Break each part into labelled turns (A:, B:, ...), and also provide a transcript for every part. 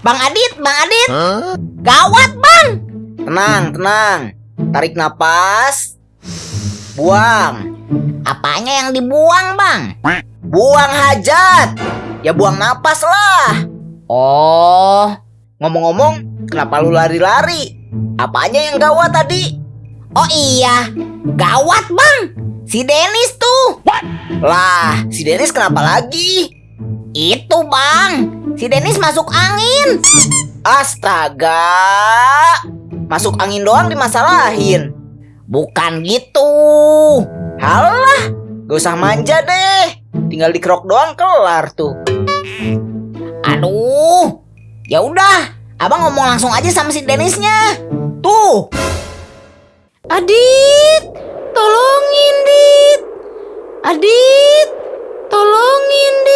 A: Bang Adit, Bang Adit. Gawat, Bang.
B: Tenang, tenang. Tarik napas. Buang.
A: Apanya yang dibuang, Bang?
B: Buang hajat. Ya buang napas lah.
A: Oh,
B: Ngomong-ngomong, kenapa lu lari-lari? Apanya yang gawat tadi?
A: oh iya. Gawat, Bang. Si Dennis tuh.
B: Lah, si Dennis kenapa lagi?
A: Itu, Bang. Si Dennis masuk angin.
B: Astaga. Masuk angin doang dimasalahin.
A: Bukan gitu.
B: Halah, gak usah manja deh. Tinggal dikerok doang kelar tuh.
A: Aduh. Ya udah, Abang ngomong langsung aja sama si Dennisnya. Tuh.
C: Adit, tolongin Dit. Adit, tolongin Dit.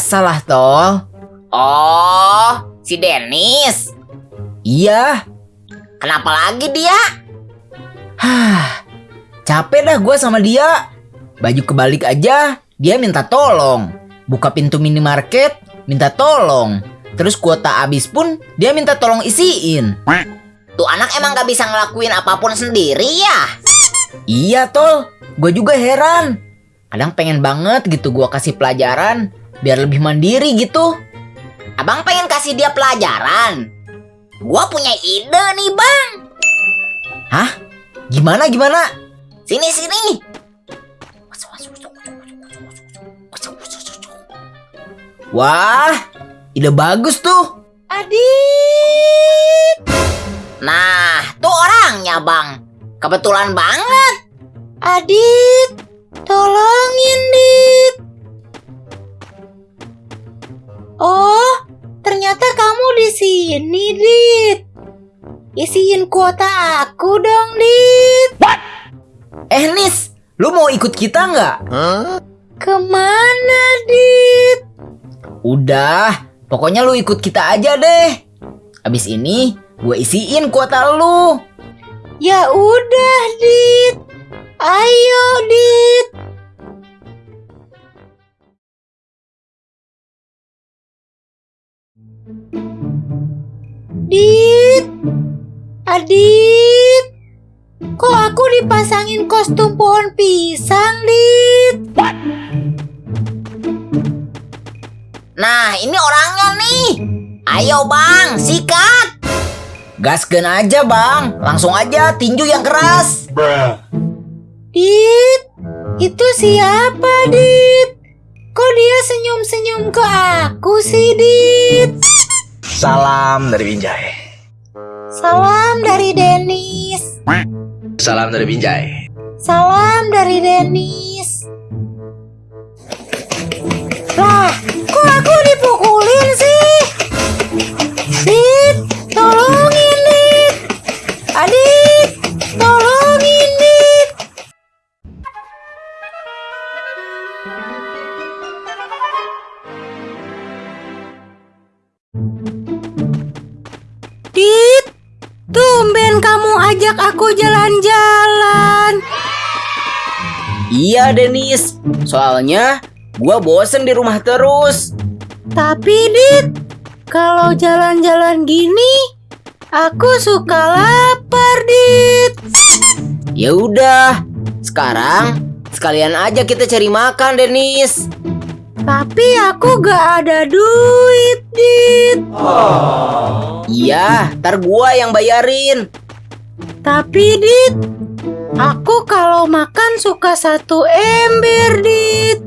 B: Biasalah, Tol.
A: Oh, si Dennis.
B: Iya.
A: Kenapa lagi dia?
B: Hah, capek dah gue sama dia. Baju kebalik aja, dia minta tolong. Buka pintu minimarket, minta tolong. Terus kuota habis pun, dia minta tolong isiin.
A: Tuh anak emang gak bisa ngelakuin apa pun sendiri ya?
B: Iya, Tol. Gue juga heran. Kadang pengen banget gitu gue kasih pelajaran, biar lebih mandiri gitu.
A: Abang pengen kasih dia pelajaran. Gua punya ide nih bang.
B: Hah? Gimana, gimana?
A: Sini sini.
B: Wah, ide bagus tuh.
C: Adit,
A: Nah, tuh orangnya bang. Kebetulan banget.
C: Adit, tolongin Dit. Oh, ternyata kamu di sini, Dit. Isiin kuota aku dong, Dit.
B: Eh, Nis, lu mau ikut kita nggak?
C: Ke mana, Dit?
B: Udah, pokoknya lu ikut kita aja deh. Abis ini, gue isiin kuota lu.
C: Ya udah, Dit. Ayo, Dit. Dit. Adit. Kok aku dipasangin kostum pohon pisang, Dit?
A: Nah, ini orangnya nih. Ayo bang, sikat.
B: Gasken aja bang, langsung aja tinju yang keras.
C: Dit, itu siapa, Dit? Kok dia senyum-senyum ke aku sih, Dit?
D: Salam dari Binjai.
C: Salam dari Denis.
D: Salam dari Binjai.
C: Salam dari Denis. Lah, ajak aku jalan-jalan.
B: Iya Denis, soalnya gua bosen di rumah terus.
C: Tapi Dit, kalau jalan-jalan gini, aku suka lapar, Dit.
B: Ya udah, sekarang sekalian aja kita cari makan Denis.
C: Tapi aku gak ada duit, Dit.
B: Iya, ntar gua yang bayarin.
C: Tapi Dit, aku kalau makan suka satu ember, Dit.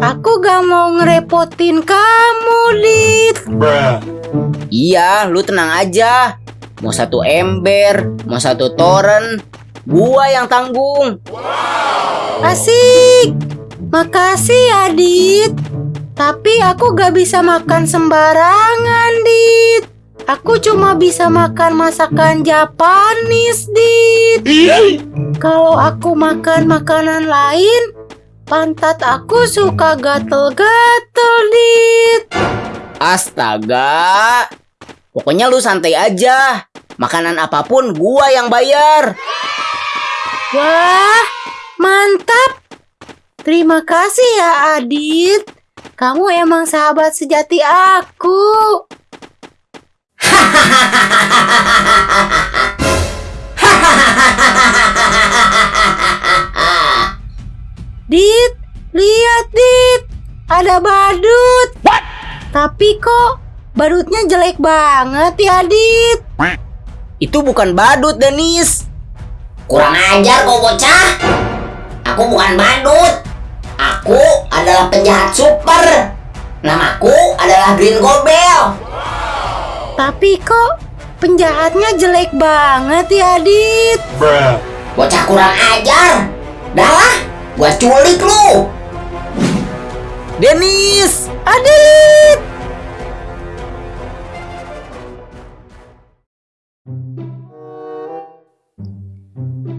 C: Aku gak mau ngerepotin kamu, Dit.
B: Iya, lu tenang aja. Mau satu ember, mau satu toren, gua yang tanggung.
C: Asik. Makasih ya, Dit. Tapi aku gak bisa makan sembarangan, Dit. Aku cuma bisa makan masakan Japanis, Dit. Kalau aku makan makanan lain, Pantat aku suka gatel-gatel, Dit.
E: Astaga. Pokoknya lu santai aja. Makanan apa pun gua yang bayar.
C: Wah, mantap. Terima kasih ya, Adit. Kamu emang sahabat sejati aku. Dit, lihat Dit. Ada badut. Tapi kok badutnya jelek banget ya, Dit.
E: Itu bukan badut, Denis.
B: Kurang ajar kau bocah. Aku bukan badut. Aku adalah penjahat super. Namaku adalah Green Gobel.
C: Tapi kok penjahatnya jelek banget ya, Dit.
B: Bocah kurang ajar. Dah gua culik lu.
E: Denis.
C: Adit!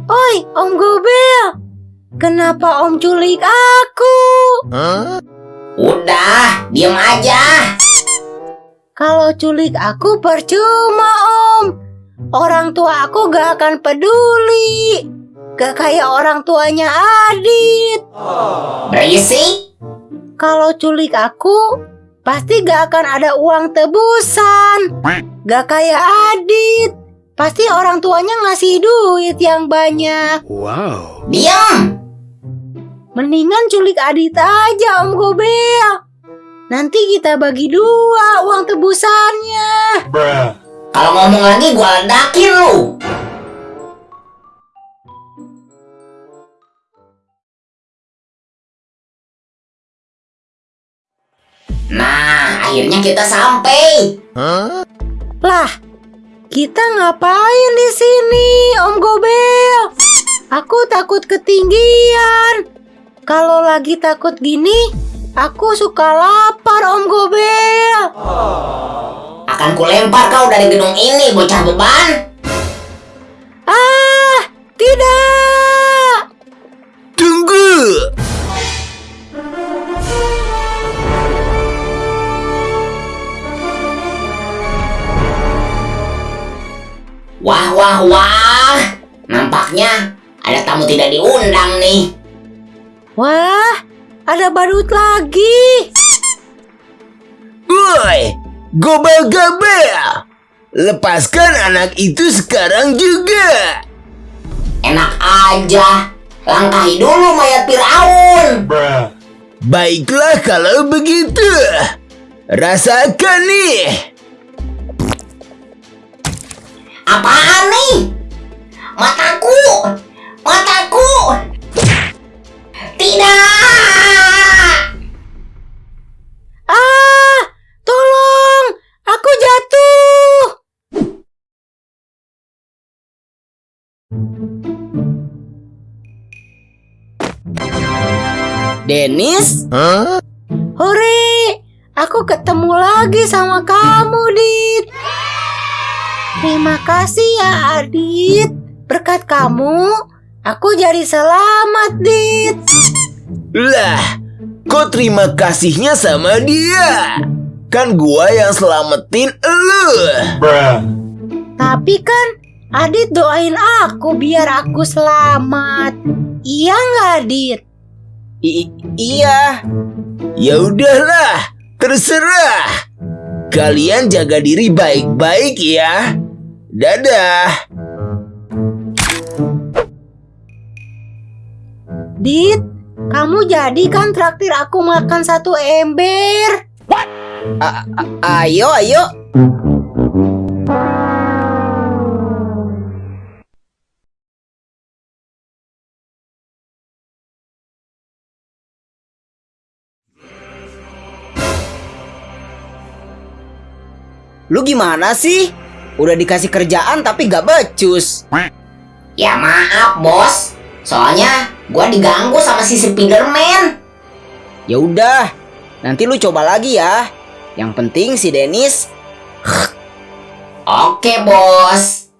C: Oi, Om Gobel. Kenapa Om culik aku?
B: Udah, diam aja.
C: Kalau culik aku percuma, Om. Orang tua aku gak akan peduli. Gak kayak orang tuanya Adit.
B: Berisik.
C: Kalau culik aku, pasti gak akan ada uang tebusan. Gak kayak Adit. Pasti orang tuanya ngasih duit yang banyak.
B: Diam.
C: Mendingan culik Adit aja Om Gobel. Nanti kita bagi dua uang tebusannya.
B: Kalau ngomong lagi gua ledakin lu. Nah, akhirnya kita sampai.
C: Lah, kita ngapain di sini Om Gobel? Aku takut ketinggian. Kalau lagi takut gini, aku suka lapar Om Gobel.
B: Akan kulempar kau dari gedung ini, bocah beban.
C: Ah, tidak.
E: Tunggu.
B: Wah, wah, wah. Nampaknya ada tamu tidak diundang
C: ada badut lagi.
E: Woi, gobel-gobel. Lepaskan anak itu sekarang juga.
B: Enak aja. Langkahi dulu mayat Fir'aun.
E: Baiklah kalau begitu. Rasakan nih.
B: Apaan nih? Mataku! Mataku! Tidak!
C: Ah, tolong, aku jatuh.
E: Denis?
C: Hore, aku ketemu lagi sama kamu, Dit. Terima kasih ya, Adit. Berkat kamu, aku jadi selamat, Dit.
E: Lah, kok terima kasihnya sama dia? Kan gua yang selamatin elu.
C: Tapi kan Adit doain aku biar aku selamat. Iya nggak, Dit?
E: I- iya. Ya udahlah, terserah. Kalian jaga diri baik-baik ya. Dadah.
C: Dit, kamu jadi kan traktir aku makan satu ember?
E: A- a- ayo, ayo. Lu gimana sih? Udah dikasih kerjaan tapi gak becus.
B: Ya maaf, bos. Soalnya Gua diganggu sama si Spiderman.
E: Ya udah, nanti lu coba lagi ya. Yang penting si Dennis.
B: Oke, Bos.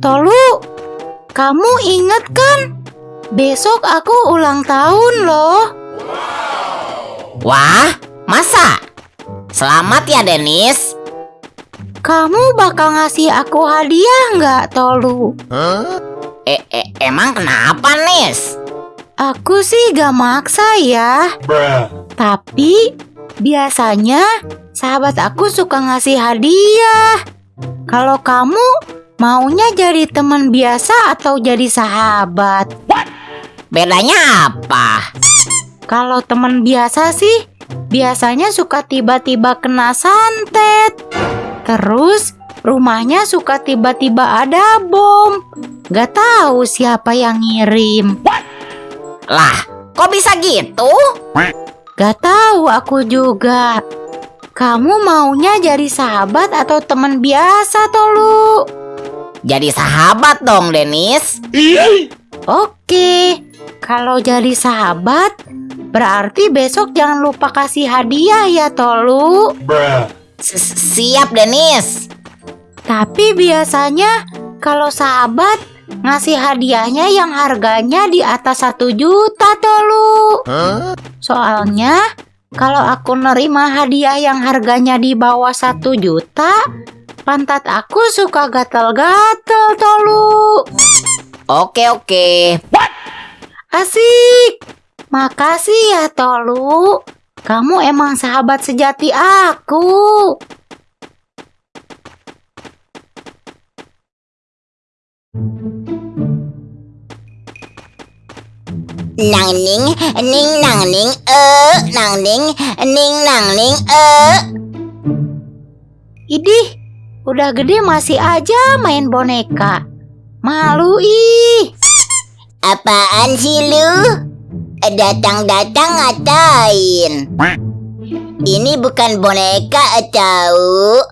C: Tolu, kamu inget kan? Besok aku ulang tahun loh.
B: Wah, masa? Selamat ya, Denis.
C: Kamu bakal ngasih aku hadiah nggak, Tolu?
B: Eh, eh, emang kenapa, Nis?
C: Aku sih gak maksa ya. Tapi biasanya sahabat aku suka ngasih hadiah. Kalau kamu maunya jadi teman biasa atau jadi sahabat?
B: Bedanya apa?
C: Kalau teman biasa sih biasanya suka tiba-tiba kena santet. Terus rumahnya suka tiba-tiba ada bom. Gak tahu siapa yang ngirim.
B: Lah, kok bisa gitu?
C: Gak tahu aku juga. Kamu maunya jadi sahabat atau teman biasa, Tolu?
B: Jadi sahabat dong, Denis.
C: Oke, kalau jadi sahabat, berarti besok jangan lupa kasih hadiah ya, Tolu.
B: Siap, Denis.
C: Tapi biasanya kalau sahabat ngasih hadiahnya yang harganya di atas satu juta, Tolu. Soalnya kalau aku nerima hadiah yang harganya di bawah satu juta, pantat aku suka gatel-gatel, Tolu.
B: Oke, oke.
C: Asik. Makasih ya, Tolu. Kamu emang sahabat sejati aku.
B: Nang ning, ning nang ning, eh, nang ning, ning nang ning, eh.
C: Idih, udah gede masih aja main boneka. Malu ih.
B: Apaan sih lu? Datang-datang ngatain. Ini bukan boneka tahu.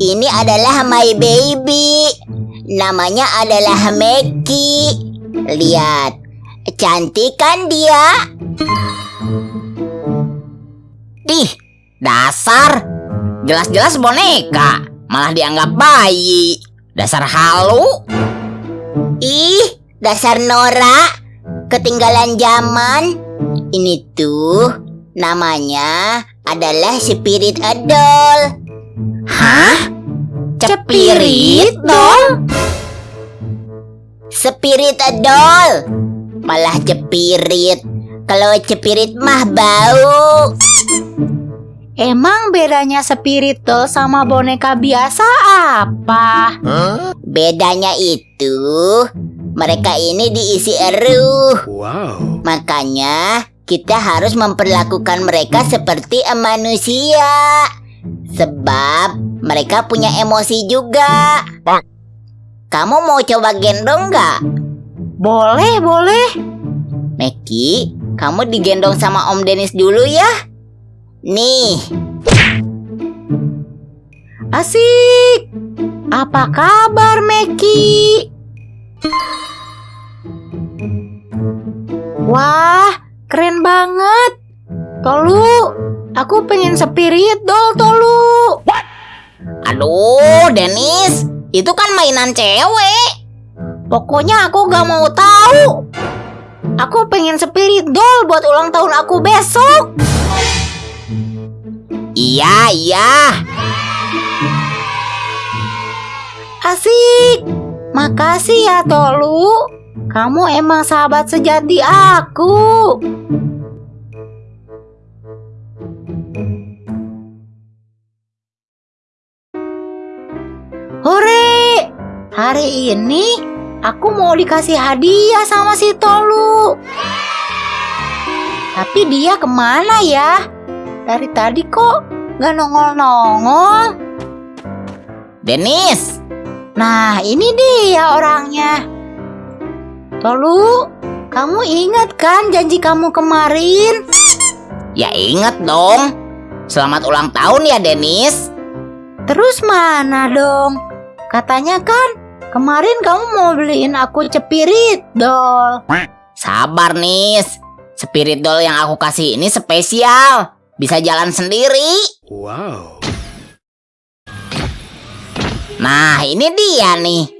B: Ini adalah my baby. Namanya adalah Meki. Lihat, cantik kan dia? Ih, dasar. Jelas-jelas boneka, malah dianggap bayi. Dasar halu. Ih, dasar Nora. Ketinggalan zaman. Ini tuh namanya adalah spirit doll. Hah? Spirit doll? Spirit doll. Malah cepirit. Kalau cepirit mah bau.
C: Emang bedanya spirit doll sama boneka biasa apa?
B: Bedanya itu mereka ini diisi eruh.
D: Wow.
B: Makanya kita harus memperlakukan mereka seperti manusia. Sebab mereka punya emosi juga. Kamu mau coba gendong nggak?
C: Boleh, boleh.
B: Meki, kamu digendong sama Om Denis dulu ya. Nih,
C: Asik. Apa kabar, Meki? Wah, keren banget. Tolu, aku pengen spirit doll, Tolu.
B: aduh Denis, itu kan mainan cewek.
C: Pokoknya aku gak mau tahu. Aku pengen spirit doll buat ulang tahun aku besok.
B: Iya, iya.
C: Asik. Makasih ya, Tolu. Kamu emang sahabat sejati aku. Hore! Hari ini aku mau dikasih hadiah sama si Tolu. Tapi dia ke mana ya? Dari tadi kok gak nongol-nongol?
B: Denis,
C: Nah, ini dia orangnya. Tolu, kamu ingat kan janji kamu kemarin?
B: ya inget dong. Selamat ulang tahun ya Denis.
C: Terus mana dong? Katanya kan kemarin kamu mau beliin aku cepirit doll.
B: Sabar Nis. Spirit doll yang aku kasih ini spesial. Bisa jalan sendiri.
D: Wow.
B: Nah, ini dia nih.